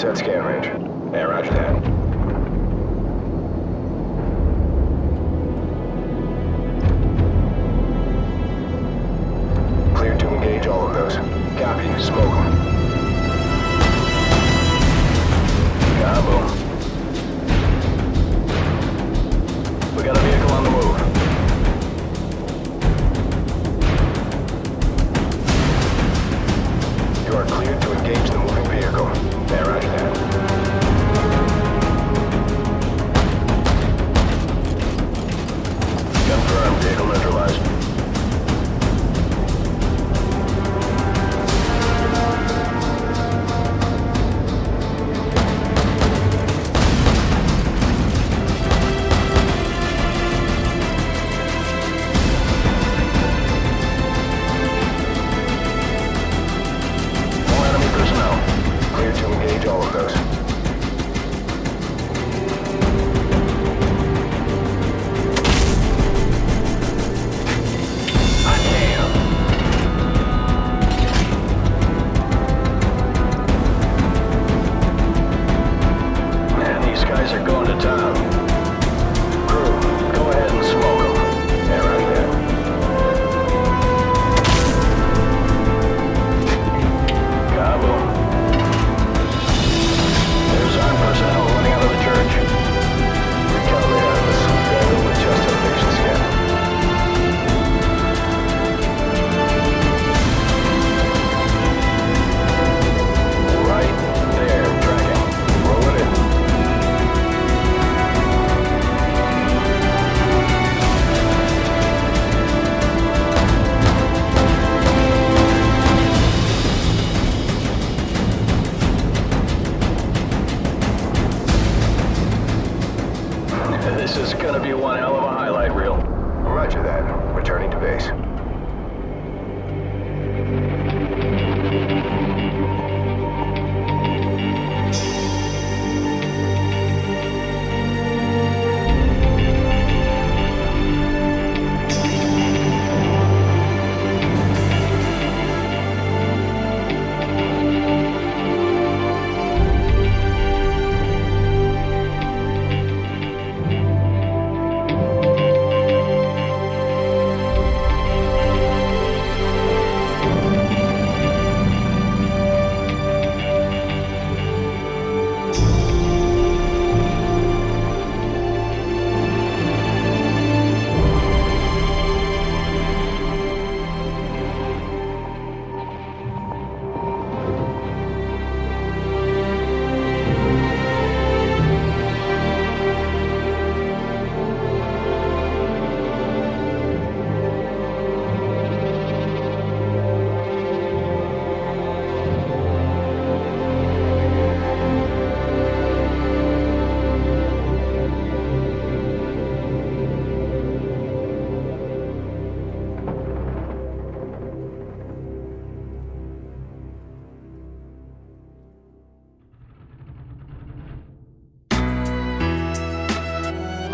set scan range. Yeah, roger that.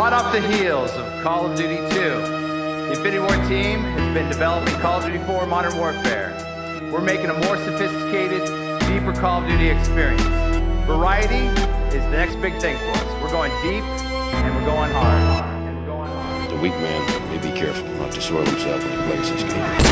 Hot off the heels of Call of Duty 2, the Infinity Ward team has been developing Call of Duty 4 Modern Warfare. We're making a more sophisticated, deeper Call of Duty experience. Variety is the next big thing for us. We're going deep and we're going hard. And we're going hard. The weak man may be careful not to soil himself when he plays this game.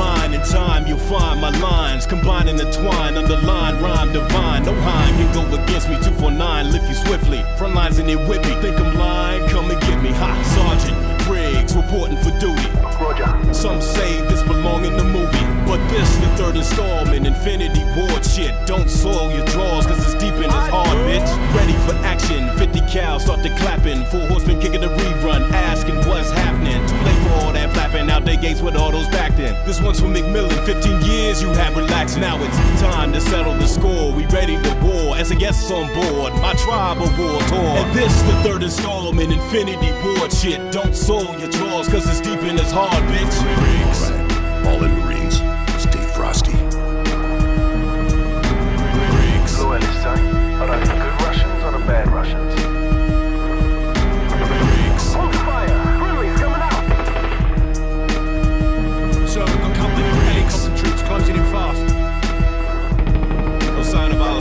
In mind and time, you'll find my lines combining the twine, underline rhyme divine. No Heim, you go against me. 249, lift you swiftly. Front lines in it with me. Think I'm lying? Come and get me. Hot Sergeant Griggs reporting for duty. Roger. Some say this belong in the movie, but this the third installment. Infinity Ward shit. Don't soil your drawers, cause it's deep in his heart, bitch. Ready for action. 50 cal, start to clapping. Four horsemen kicking the rerun, asking what's happening. Too late for all that flapping. Out they gates with all those This one's for MacMillan. 15 years you have relaxed. Now it's time to settle the score. We ready to war. As a guest on board, my tribe of war tour. And this the third installment. Infinity Ward shit. Don't soil your drawers, cause it's deep in his heart, bitch. Marines. All in Marines.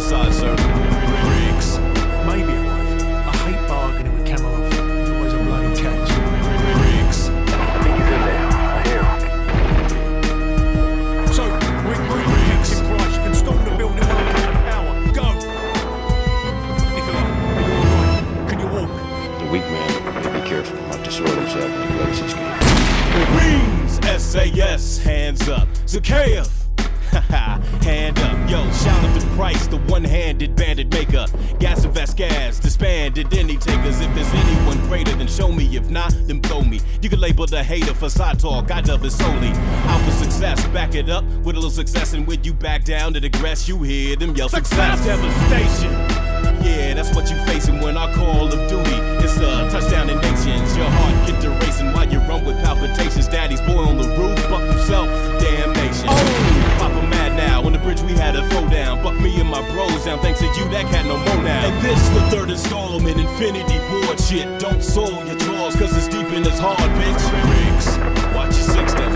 side circle. Riggs. Maybe a wife. I hate bargaining with Kamarov. Always a bloody catch. Riggs. I think he's in there. Price, you can storm the building when an hour. Go! Nikolai, are you alright? Can you walk? The weak man may be careful not to soil himself when he plays his game. Riggs! SAS, hands up. Zakayev! Hand up, yo, shout out to Price, the one-handed bandit maker. Gaz and Vasquez, disbanded any takers. If there's anyone greater, then show me. If not, then blow me. You can label the hater for side talk, I dub it solely. Out for success, back it up with a little success, and when you back down to digress, you hear them yell success, devastation. Yeah, that's what you facing when I call of duty. It's a touchdown in nations. Your heart get to third installment, Infinity Ward shit. Don't soil your drawers, cause it's deep in his heart, bitch. Riggs, watch your six dog.